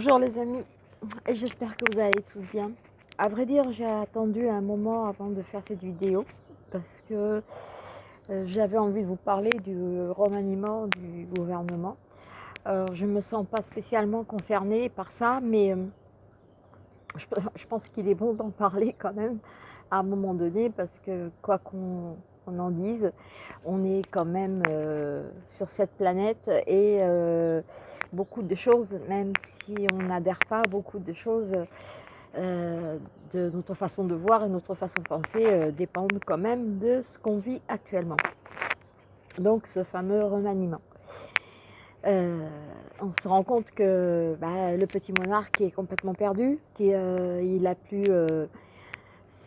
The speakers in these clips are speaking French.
Bonjour les amis, j'espère que vous allez tous bien. À vrai dire, j'ai attendu un moment avant de faire cette vidéo parce que euh, j'avais envie de vous parler du remaniement du gouvernement. Je ne me sens pas spécialement concernée par ça, mais euh, je, pense qu'il est bon d'en parler quand même à un moment donné parce que quoi qu'on en dise, on est quand même euh, sur cette planète et beaucoup de choses, même si on n'adhère pas, beaucoup de choses euh, de notre façon de voir et notre façon de penser euh, dépendent quand même de ce qu'on vit actuellement. Donc ce fameux remaniement. Euh, on se rend compte que bah, le petit monarque est complètement perdu, qu'il n'a plus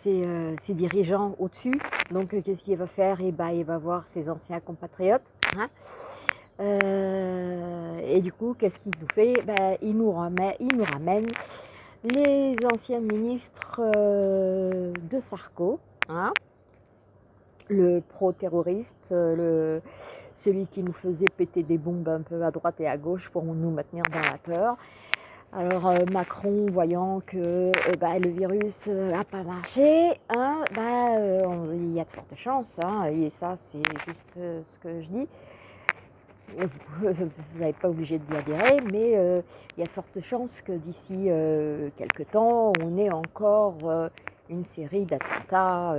ses, dirigeants au-dessus. Donc qu'est-ce qu'il va faire? Et eh bah, Il va voir ses anciens compatriotes. Hein. Euh, et du coup, qu'est-ce qu'il nous fait? Ben, il, nous ramène, il nous ramène les anciens ministres euh, de Sarko, hein, le pro-terroriste, euh, celui qui nous faisait péter des bombes un peu à droite et à gauche pour nous maintenir dans la peur. Alors Macron, voyant que ben, le virus n'a pas marché, hein, ben, il y a de fortes chances, hein, et ça c'est juste ce que je dis, vous n'êtes pas obligé d'y adhérer, mais euh, il y a de fortes chances que d'ici euh, quelques temps, on ait encore euh, une série d'attentats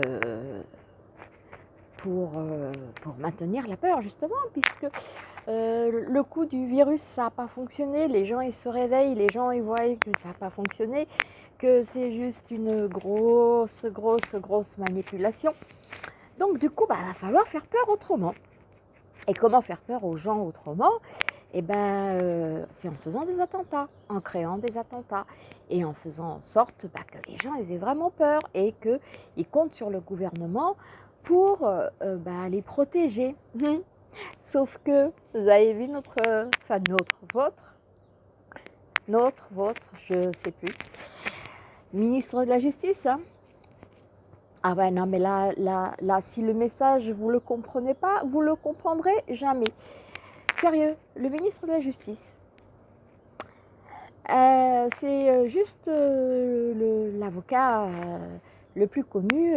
pour, pour maintenir la peur, justement, puisque le coup du virus, ça n'a pas fonctionné, les gens ils se réveillent, les gens ils voient que ça n'a pas fonctionné, que c'est juste une grosse, grosse, grosse manipulation. Donc du coup, bah, il va falloir faire peur autrement. Et comment faire peur aux gens autrement? Eh ben, euh, c'est en faisant des attentats, en créant des attentats et en faisant en sorte bah, que les gens aient vraiment peur et qu'ils comptent sur le gouvernement pour euh, euh, bah, les protéger. Hum. Sauf que, vous avez vu notre, enfin notre, votre, notre, votre, je ne sais plus, ministre de la Justice, hein, ah ouais, non, mais là, là, là, si le message, vous ne le comprenez pas, vous le comprendrez jamais. Sérieux, le ministre de la Justice, euh, c'est euh, juste euh, l'avocat le, plus connu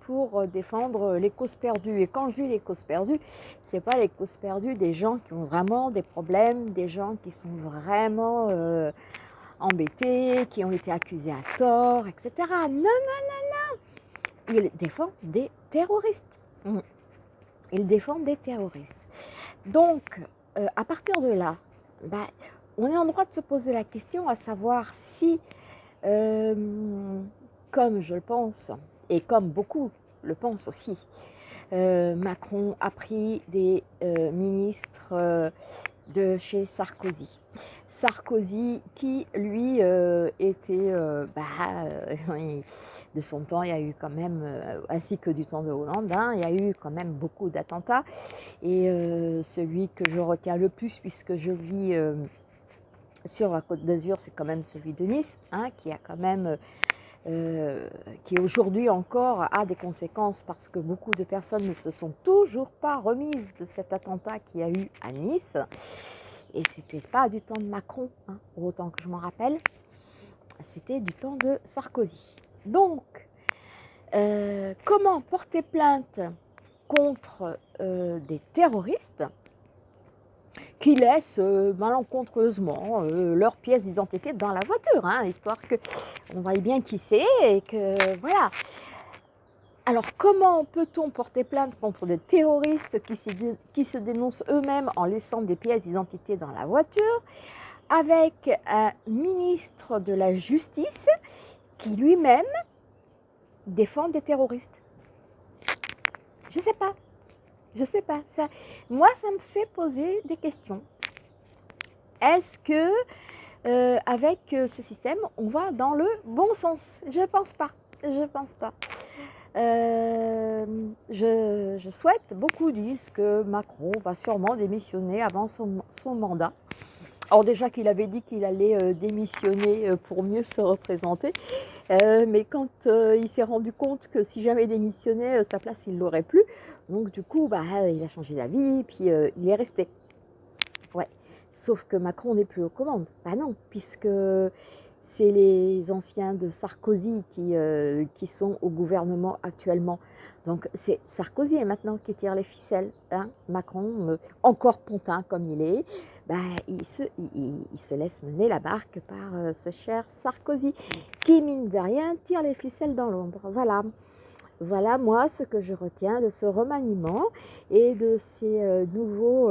pour défendre les causes perdues. Et quand je dis les causes perdues, ce n'est pas les causes perdues des gens qui ont vraiment des problèmes, des gens qui sont vraiment embêtés, qui ont été accusés à tort, etc. Non, non, non, non il défend des terroristes. Mm. Il défend des terroristes. Donc, euh, à partir de là, bah, on est en droit de se poser la question à savoir si, euh, comme je le pense, et comme beaucoup le pensent aussi, euh, Macron a pris des ministres de chez Sarkozy. Sarkozy qui, lui, était... Bah, de son temps, il y a eu quand même, euh, ainsi que du temps de Hollande, hein, il y a eu quand même beaucoup d'attentats. Et euh, celui que je retiens le plus, puisque je vis euh, sur la côte d'Azur, c'est quand même celui de Nice, hein, qui a quand même, qui aujourd'hui encore a des conséquences parce que beaucoup de personnes ne se sont toujours pas remises de cet attentat qu'il y a eu à Nice. Et c'était pas du temps de Macron, hein, autant que je m'en rappelle, c'était du temps de Sarkozy. Donc, euh, comment porter plainte contre euh, des terroristes qui laissent euh, malencontreusement leurs pièces d'identité dans la voiture, hein, histoire qu'on voit bien qui c'est et que voilà. Alors comment peut-on porter plainte contre des terroristes qui se dénoncent eux-mêmes en laissant des pièces d'identité dans la voiture avec un ministre de la Justice qui lui-même défend des terroristes Je sais pas. Je sais pas. Ça, moi, ça me fait poser des questions. Est-ce que euh, avec euh, ce système, on va dans le bon sens? Je pense pas. Je pense pas. Euh, je, souhaite, beaucoup disent que Macron va sûrement démissionner avant son mandat. Alors déjà qu'il avait dit qu'il allait euh, démissionner euh, pour mieux se représenter, euh, mais quand il s'est rendu compte que si jamais démissionnait, sa place il l'aurait plus, donc du coup bah, il a changé d'avis, puis il est resté. Ouais, Sauf que Macron n'est plus aux commandes. Bah non, puisque c'est les anciens de Sarkozy qui, euh, qui sont au gouvernement actuellement. Donc c'est Sarkozy maintenant qui tire les ficelles. Hein. Macron, euh, encore pontin comme il est, il, se, il, se laisse mener la barque par euh, ce cher Sarkozy, qui mine de rien tire les ficelles dans l'ombre. Voilà. Voilà moi ce que je retiens de ce remaniement et de ces nouveaux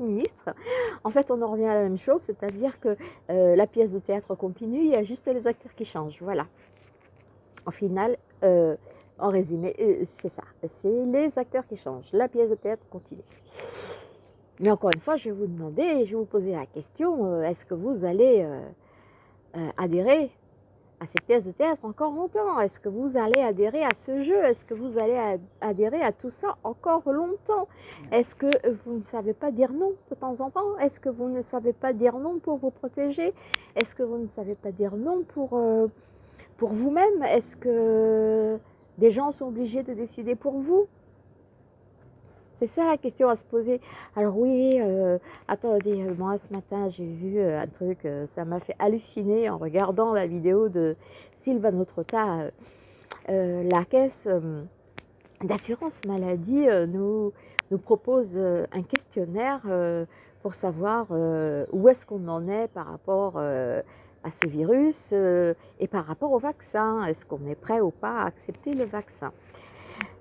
ministre. En fait, on en revient à la même chose, c'est-à-dire que euh, la pièce de théâtre continue, il y a juste les acteurs qui changent. Voilà. En final, euh, en résumé, euh, c'est ça. C'est les acteurs qui changent. La pièce de théâtre continue. Mais encore une fois, je vais vous demander, je vais vous poser la question, est-ce que vous allez adhérer à cette pièce de théâtre encore longtemps? Est-ce que vous allez adhérer à ce jeu? Est-ce que vous allez adhérer à tout ça encore longtemps? Est-ce que vous ne savez pas dire non de temps en temps? Est-ce que vous ne savez pas dire non pour vous protéger? Est-ce que vous ne savez pas dire non pour, euh, pour vous-même? Est-ce que des gens sont obligés de décider pour vous? C'est ça la question à se poser. Alors oui, euh, attendez, euh, moi ce matin j'ai vu euh, un truc, ça m'a fait halluciner en regardant la vidéo de Sylvain Trotta. la caisse d'assurance maladie nous, nous propose un questionnaire pour savoir où est-ce qu'on en est par rapport à ce virus et par rapport au vaccin. Est-ce qu'on est prêt ou pas à accepter le vaccin?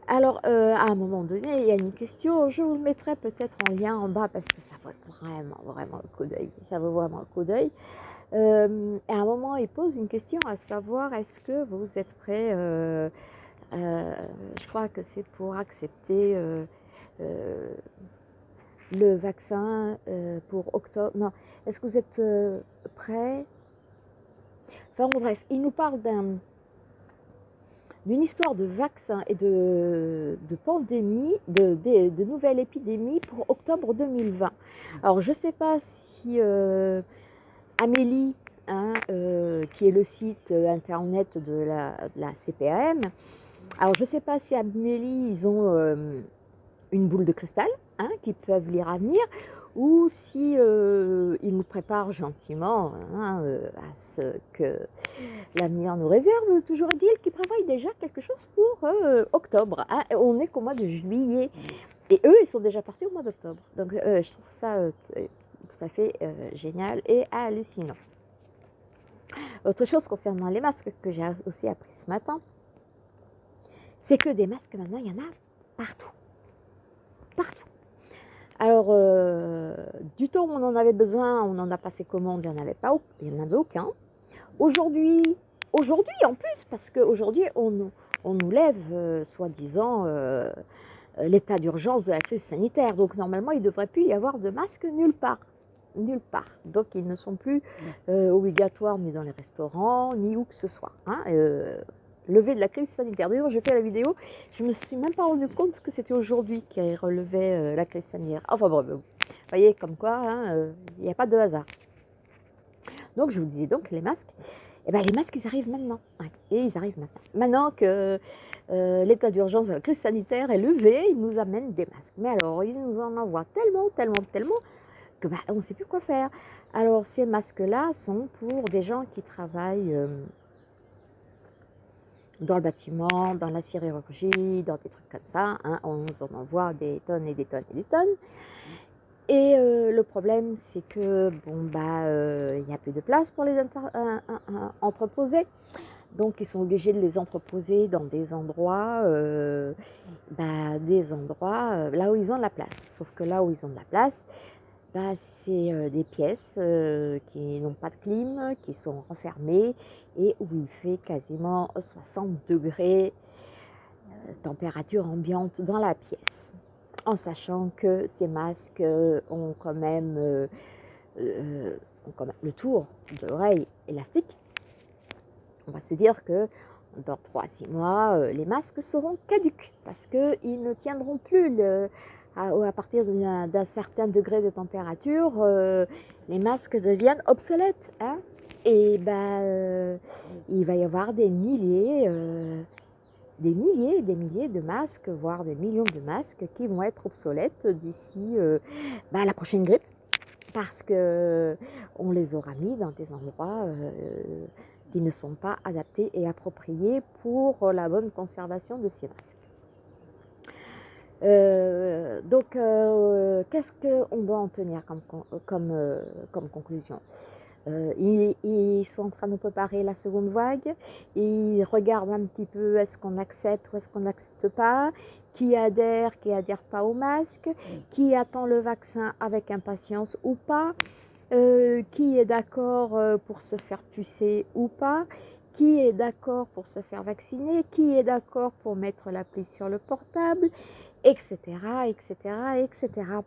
Alors, euh, à un moment donné, il y a une question, je vous le mettrai peut-être en lien en bas parce que ça vaut vraiment, vraiment le coup d'œil. Ça vaut vraiment le coup d'œil. Euh, à un moment, il pose une question à savoir, est-ce que vous êtes prêt, euh, je crois que c'est pour accepter le vaccin pour octobre, non, est-ce que vous êtes prêt? Enfin bref, il nous parle d'un d'une histoire de vaccins et de, de pandémie, de, de, nouvelles épidémies pour octobre 2020. Alors, je ne sais pas si euh, Amélie, hein, euh, qui est le site internet de la, CPAM, alors je ne sais pas si Amélie, ils ont euh, une boule de cristal, hein, qui peuvent lire à venir, ou si euh, nous prépare gentiment hein, euh, à ce que l'avenir nous réserve, toujours est-il qu'il prévoit déjà quelque chose pour euh, octobre. Hein. On est qu'au mois de juillet. Et eux, ils sont déjà partis au mois d'octobre. Donc je trouve ça tout à fait génial et hallucinant. Autre chose concernant les masques que j'ai aussi appris ce matin, c'est que des masques maintenant, il y en a partout. Partout. Alors, euh, du temps où on en avait besoin, on en a passé commande, il n'y en avait pas, il n'y en avait aucun. Aujourd'hui, aujourd'hui en plus, parce qu'aujourd'hui, on, on nous lève, euh, soi-disant, euh, l'état d'urgence de la crise sanitaire. Donc, normalement, il ne devrait plus y avoir de masques nulle part. Nulle part. Donc, ils ne sont plus obligatoires ni dans les restaurants, ni où que ce soit. Hein levé de la crise sanitaire. D'ailleurs, j'ai fait la vidéo, je me suis même pas rendu compte que c'était aujourd'hui qu'il relevait euh, la crise sanitaire. Enfin bon, vous voyez comme quoi, hein, euh, il n'y a pas de hasard. Donc je vous disais donc les masques, eh ben, les masques ils arrivent maintenant. et ils arrivent maintenant. Maintenant que euh, l'état d'urgence de la crise sanitaire est levé, ils nous amènent des masques. Mais alors, ils nous en envoient tellement, tellement, tellement que bah, on ne sait plus quoi faire. Alors ces masques-là sont pour des gens qui travaillent dans le bâtiment, dans la chirurgie, dans des trucs comme ça. Hein, on en envoie des tonnes et des tonnes et des tonnes. Et euh, le problème, c'est que bon bah euh, il n'y a plus de place pour les entreposer. Donc ils sont obligés de les entreposer dans des endroits, euh, bah, des endroits là où ils ont de la place. Sauf que là où ils ont de la place, bah, c'est euh, des pièces euh, qui n'ont pas de clim, qui sont renfermées et où il fait quasiment 60 degrés euh, température ambiante dans la pièce. En sachant que ces masques ont quand même, le tour de l'oreille élastique, on va se dire que dans 3 à 6 mois, les masques seront caducs parce qu'ils ne tiendront plus le, à, partir d'un certain degré de température, euh, les masques deviennent obsolètes. Hein. et ben, euh, il va y avoir des milliers, euh, des milliers, des milliers de masques, voire des millions de masques qui vont être obsolètes d'ici ben, la prochaine grippe. parce qu'on les aura mis dans des endroits qui ne sont pas adaptés et appropriés pour la bonne conservation de ces masques. Euh, donc, euh, qu'est-ce qu'on doit en tenir comme, euh, conclusion? Ils, sont en train de préparer la seconde vague, ils regardent un petit peu est-ce qu'on accepte ou est-ce qu'on n'accepte pas, qui adhère, qui adhère pas au masque, qui attend le vaccin avec impatience ou pas, qui est d'accord pour se faire pucer ou pas, qui est d'accord pour se faire vacciner, qui est d'accord pour mettre l'appli sur le portable, etc., etc., etc.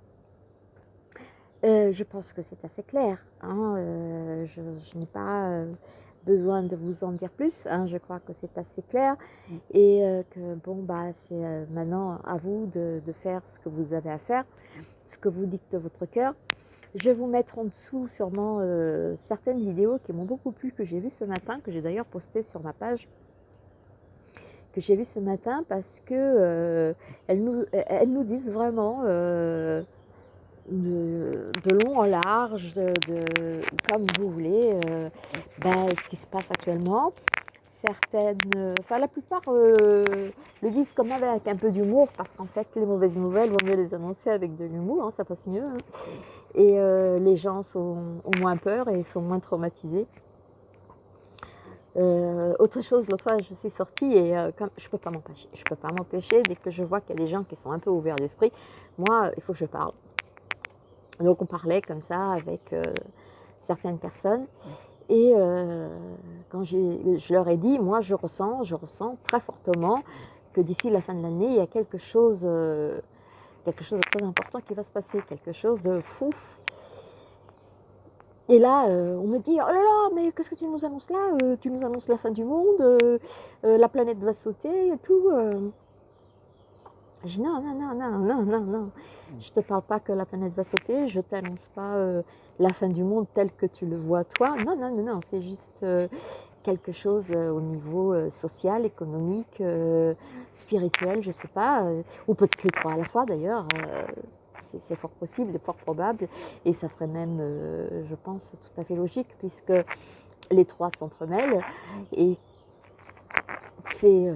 je pense que c'est assez clair. Hein, euh, je, n'ai pas euh, besoin de vous en dire plus. Hein, je crois que c'est assez clair et euh, que bon bah c'est maintenant à vous de, faire ce que vous avez à faire, ce que vous dicte votre cœur. Je vais vous mettre en dessous sûrement certaines vidéos qui m'ont beaucoup plu, que j'ai vues ce matin, que j'ai d'ailleurs postées sur ma page que j'ai vu ce matin parce que euh, elles, nous, elles nous disent vraiment euh, de, long en large, de, comme vous voulez, euh, ben, ce qui se passe actuellement. Certaines, enfin la plupart le disent comme avec un peu d'humour parce qu'en fait les mauvaises nouvelles, vaut mieux les annoncer avec de l'humour, hein, ça passe mieux. Hein. Et les gens sont, ont moins peur et sont moins traumatisés. Euh, autre chose, l'autre fois, je suis sortie et euh, comme, je ne peux pas m'empêcher. Je peux pas m'empêcher dès que je vois qu'il y a des gens qui sont un peu ouverts d'esprit. Moi, il faut que je parle. Donc, on parlait comme ça avec euh, certaines personnes. Et quand je leur ai dit, moi, je ressens, je ressens très fortement que d'ici la fin de l'année, il y a quelque chose, quelque chose de très important qui va se passer, quelque chose de fou, et là, euh, on me dit, oh là là, mais qu'est-ce que tu nous annonces là euh, Tu nous annonces la fin du monde, euh, la planète va sauter et tout. Je dis, non, non, non, non, non, non, non. Je ne te parle pas que la planète va sauter, je ne t'annonce pas la fin du monde tel que tu le vois toi. Non, non, non, non, c'est juste quelque chose au niveau social, économique, spirituel, je ne sais pas, ou peut-être les trois à la fois d'ailleurs c'est fort possible, fort probable, et ça serait même, euh, je pense, tout à fait logique, puisque les trois s'entremêlent, et c'est... Euh,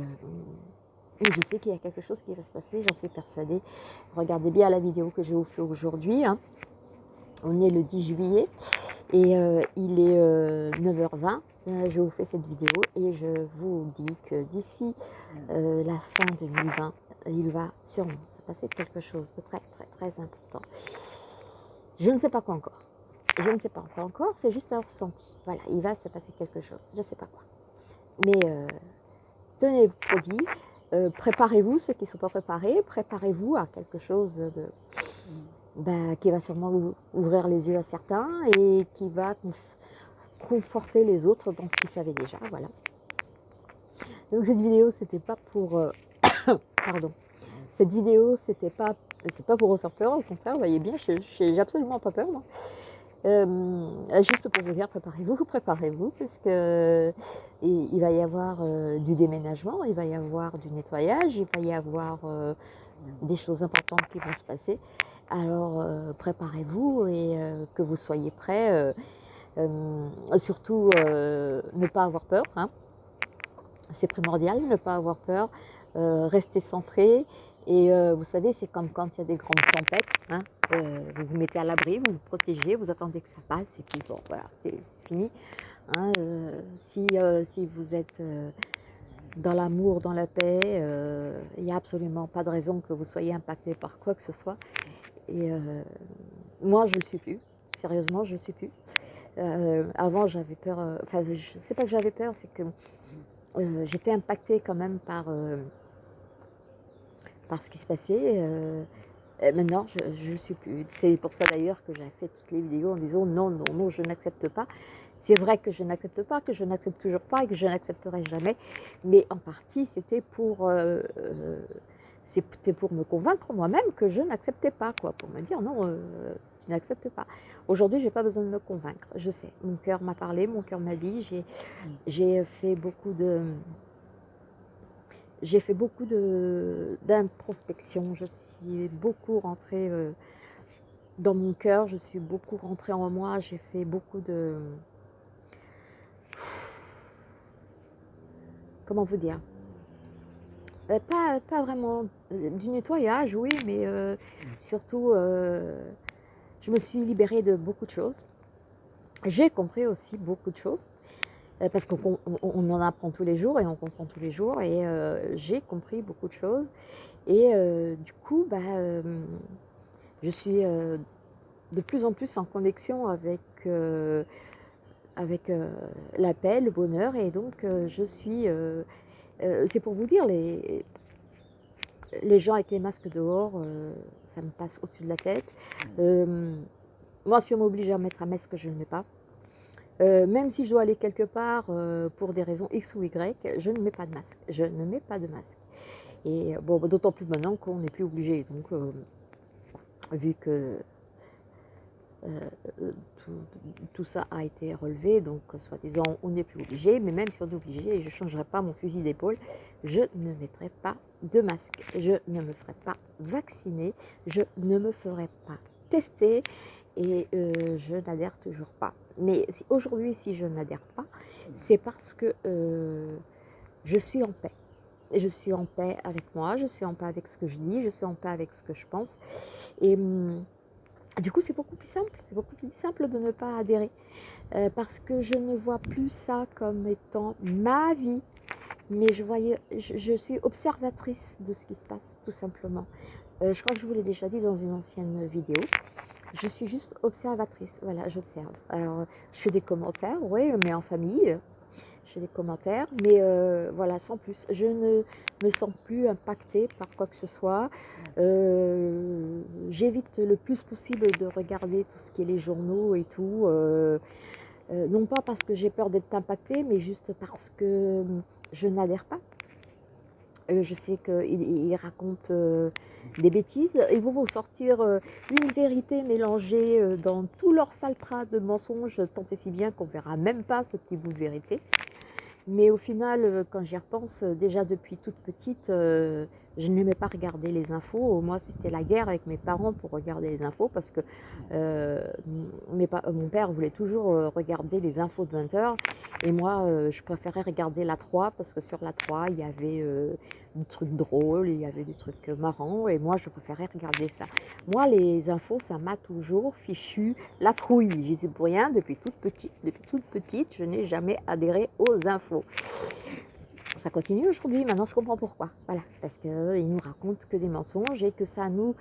je sais qu'il y a quelque chose qui va se passer, j'en suis persuadée. Regardez bien la vidéo que je vous fais aujourd'hui. Hein. On est le 10 juillet et euh, il est 9h20. je vous fais cette vidéo et je vous dis que d'ici la fin 2020, il va sûrement se passer quelque chose de très très très important. Je ne sais pas quoi encore. Je ne sais pas encore encore, c'est juste un ressenti. Voilà, il va se passer quelque chose, je ne sais pas quoi. Mais euh, tenez-vous prêts, euh, préparez-vous, ceux qui ne sont pas préparés, préparez-vous à quelque chose de, bah, qui va sûrement ouvrir les yeux à certains et qui va conforter les autres dans ce qu'ils savaient déjà. Voilà. Donc cette vidéo, c'était pas pour euh, Pardon. Cette vidéo, c'était pas, c'est pas pour vous faire peur, au contraire, vous voyez bien, j'ai absolument pas peur. Euh, juste pour vous dire, préparez-vous, préparez-vous, parce que il, va y avoir euh, du déménagement, il va y avoir du nettoyage, il va y avoir euh, des choses importantes qui vont se passer. Alors, préparez-vous et que vous soyez prêts. surtout, ne pas avoir peur. Hein. C'est primordial, ne pas avoir peur. Rester centré. Et euh, vous savez, c'est comme quand il y a des grandes tempêtes. Hein, euh, vous vous mettez à l'abri, vous vous protégez, vous attendez que ça passe et puis bon, voilà, c'est fini. Hein, si, si vous êtes dans l'amour, dans la paix, il n'y a absolument pas de raison que vous soyez impacté par quoi que ce soit. Et moi, je ne le suis plus. Sérieusement, je ne le suis plus. avant, j'avais peur. Enfin, je ne sais pas que j'avais peur, c'est que j'étais impactée quand même par par ce qui se passait. Euh, maintenant, je ne suis plus. C'est pour ça d'ailleurs que j'ai fait toutes les vidéos en disant non, non, non, je n'accepte pas. C'est vrai que je n'accepte pas, que je n'accepte toujours pas et que je n'accepterai jamais. Mais en partie, c'était pour, euh, euh, c'était pour me convaincre moi-même que je n'acceptais pas, quoi, pour me dire non, tu n'acceptes pas. Aujourd'hui, je n'ai pas besoin de me convaincre. Je sais, mon cœur m'a parlé, mon cœur m'a dit. J'ai fait beaucoup de j'ai fait beaucoup d'introspection, je suis beaucoup rentrée euh, dans mon cœur, je suis beaucoup rentrée en moi, j'ai fait beaucoup de... Comment vous dire? Euh, pas, pas vraiment du nettoyage, oui, mais euh, surtout, euh, je me suis libérée de beaucoup de choses. J'ai compris aussi beaucoup de choses, parce qu'on en apprend tous les jours et on comprend tous les jours, et j'ai compris beaucoup de choses. Et du coup, bah, je suis de plus en plus en connexion avec, avec la paix, le bonheur, et donc je suis euh, c'est pour vous dire, les, les gens avec les masques dehors, euh, ça me passe au-dessus de la tête. Euh, moi, si on m'oblige à mettre un masque, je ne le mets pas. Même si je dois aller quelque part pour des raisons X ou Y, je ne mets pas de masque. Je ne mets pas de masque. Et bon, d'autant plus maintenant qu'on n'est plus obligé. Donc, vu que euh, tout, ça a été relevé, donc soi-disant on n'est plus obligé, mais même si on est obligé, je ne changerai pas mon fusil d'épaule, je ne mettrai pas de masque, je ne me ferai pas vacciner, je ne me ferai pas tester et euh, je n'adhère toujours pas. Mais aujourd'hui, si je n'adhère pas, c'est parce que euh, je suis en paix. Je suis en paix avec moi, je suis en paix avec ce que je dis, je suis en paix avec ce que je pense. Et hum, du coup, c'est beaucoup plus simple, c'est beaucoup plus simple de ne pas adhérer euh, parce que je ne vois plus ça comme étant ma vie, mais je, voyais, je, suis observatrice de ce qui se passe, tout simplement. Euh, je crois que je vous l'ai déjà dit dans une ancienne vidéo. Je suis juste observatrice, voilà, j'observe. Alors, je fais des commentaires, oui, mais en famille, j'ai des commentaires, mais euh, voilà, sans plus. Je ne me sens plus impactée par quoi que ce soit. Euh, j'évite le plus possible de regarder tout ce qui est les journaux et tout. Euh, non pas parce que j'ai peur d'être impactée, mais juste parce que je n'adhère pas. Je sais qu'ils racontent des bêtises. Ils vont vous sortir une vérité mélangée dans tout leur de mensonges, tant et si bien qu'on ne verra même pas ce petit bout de vérité. Mais au final, euh, quand j'y repense, euh, déjà depuis toute petite, euh, je n'aimais pas regarder les infos. Moi, c'était la guerre avec mes parents pour regarder les infos parce que mon père voulait toujours regarder les infos de 20h. Et moi, je préférais regarder la 3 parce que sur la 3, il y avait des trucs drôles, il y avait des trucs marrants. Et moi, je préférais regarder ça. Moi, les infos, ça m'a toujours fichu la trouille. J'y suis pour rien depuis toute petite. Depuis toute petite, je n'ai jamais adhéré aux infos ça continue aujourd'hui, maintenant je comprends pourquoi. Voilà, parce qu'il nous raconte que des mensonges et que ça nous,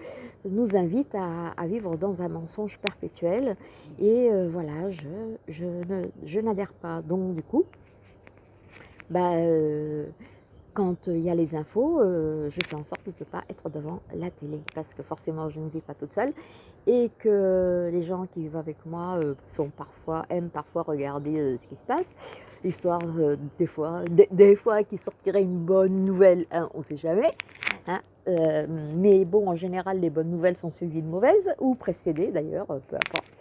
nous invite à, vivre dans un mensonge perpétuel. Et euh, voilà, je, je, n'adhère pas. Donc du coup, bah, euh, quand il y a les infos, euh, je fais en sorte de ne pas être devant la télé parce que forcément je ne vis pas toute seule et que les gens qui vivent avec moi euh, sont parfois, aiment parfois regarder euh, ce qui se passe. L'histoire, des fois, des, fois qui sortirait une bonne nouvelle, hein, on ne sait jamais. Hein, mais bon, en général, les bonnes nouvelles sont suivies de mauvaises ou précédées d'ailleurs, peu importe.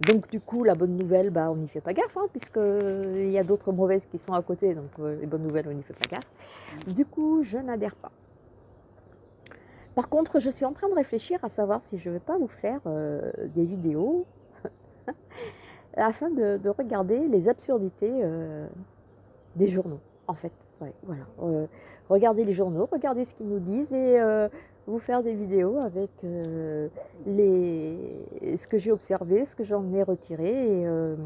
Donc du coup, la bonne nouvelle, bah, on n'y fait pas gaffe, hein, puisqu'il y a d'autres mauvaises qui sont à côté, donc euh, les bonnes nouvelles, on n'y fait pas gaffe. Du coup, je n'adhère pas. Par contre, je suis en train de réfléchir à savoir si je ne vais pas vous faire euh, des vidéos afin de, regarder les absurdités euh, des journaux, en fait. voilà. regardez les journaux, regardez ce qu'ils nous disent et vous faire des vidéos avec euh, les, ce que j'ai observé, ce que j'en ai retiré. Et, euh,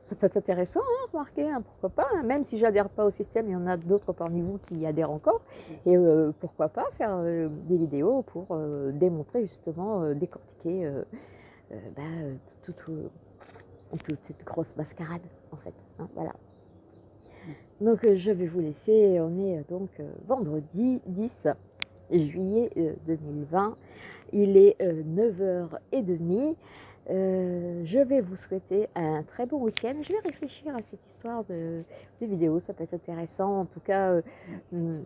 ça peut être intéressant, hein, remarquez, hein, pourquoi pas, hein. même si j'adhère pas au système, il y en a d'autres parmi vous qui y adhèrent encore, et euh, pourquoi pas faire des vidéos pour démontrer justement, décortiquer bah, toute cette grosse mascarade, en fait, voilà. Donc je vais vous laisser, on est donc vendredi 10 juillet 2020. Euh, Il est 9h30. Euh, euh, je vais vous souhaiter un très bon week-end. Je vais réfléchir à cette histoire de, vidéo, ça peut être intéressant. En tout cas, hmm,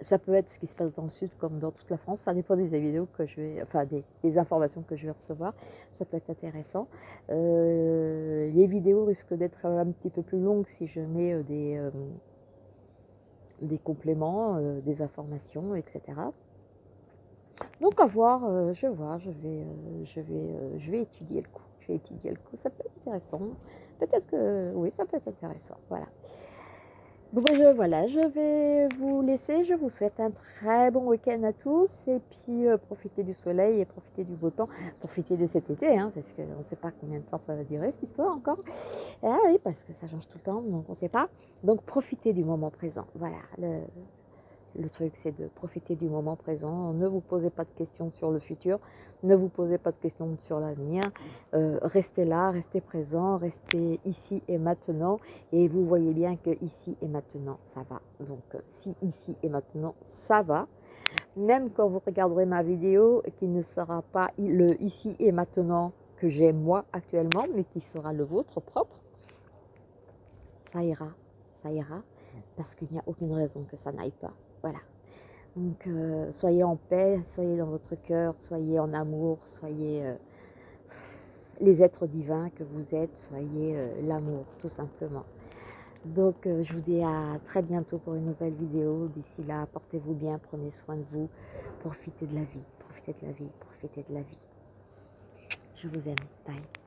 ça peut être ce qui se passe dans le sud comme dans toute la France. Ça dépend des vidéos que je vais, enfin des, informations que je vais recevoir. Ça peut être intéressant. les vidéos risquent d'être un petit peu plus longues si je mets des des compléments, euh, des informations, etc. Donc à voir, euh, je vois, je vais, euh, je, vais, euh, je vais étudier le coup. Je vais étudier le coup, ça peut être intéressant. Peut-être que oui, ça peut être intéressant. Voilà. Bon, ben, voilà, je vais vous laisser. Je vous souhaite un très bon week-end à tous. Et puis, profitez du soleil et profitez du beau temps. Profitez de cet été, hein, parce qu'on ne sait pas combien de temps ça va durer, cette histoire encore. Ah oui, parce que ça change tout le temps, donc on ne sait pas. Donc, profitez du moment présent. Voilà, le truc, c'est de profiter du moment présent. Ne vous posez pas de questions sur le futur. Ne vous posez pas de questions sur l'avenir. Euh, restez là, restez présent, restez ici et maintenant. Et vous voyez bien que ici et maintenant, ça va. Donc, euh, si ici et maintenant, ça va, même quand vous regarderez ma vidéo, qui ne sera pas le ici et maintenant que j'ai moi actuellement, mais qui sera le vôtre propre, ça ira, ça ira, parce qu'il n'y a aucune raison que ça n'aille pas. Voilà. Donc, euh, soyez en paix, soyez dans votre cœur, soyez en amour, soyez euh, les êtres divins que vous êtes, soyez euh, l'amour, tout simplement. Donc, je vous dis à très bientôt pour une nouvelle vidéo. D'ici là, portez-vous bien, prenez soin de vous, profitez de la vie, profitez de la vie, profitez de la vie. Je vous aime. Bye.